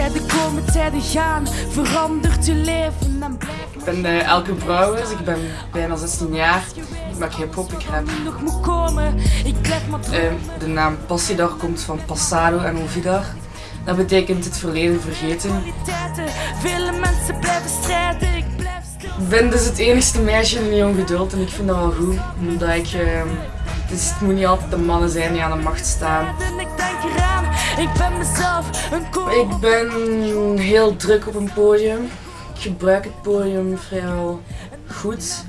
Tijden komen, tijden gaan, verandert je leven en Ik ben uh, Elke Brouwers, ik ben bijna 16 jaar. Ik maak hip-hop, ik rap. nog moet komen. Ik blijf maar uh, De naam Passiedar komt van Passado en Ovidar. Dat betekent het verleden vergeten. Vele mensen blijven strijden, ik blijf Ik ben dus het enigste meisje in jong geduld en ik vind dat wel goed. Omdat ik... Uh, dus het moet niet altijd de mannen zijn die aan de macht staan. Ik denk ik ben mezelf een Ik ben heel druk op een podium. Ik gebruik het podium vrijwel goed.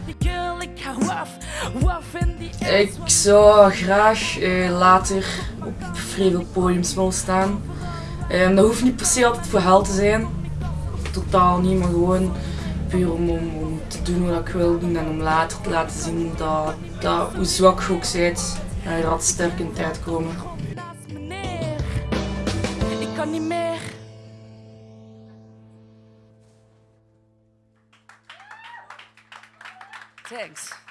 Ik zou graag uh, later op vrij veel podiums willen staan. Um, dat hoeft niet per se altijd voor geld te zijn. Totaal niet, maar gewoon puur om, om, om, te doen wat ik wil doen en om later te laten zien dat, dat hoe zwak je ook bent, dat je er altijd sterk in tijd komen. Kan niet meer. Thanks.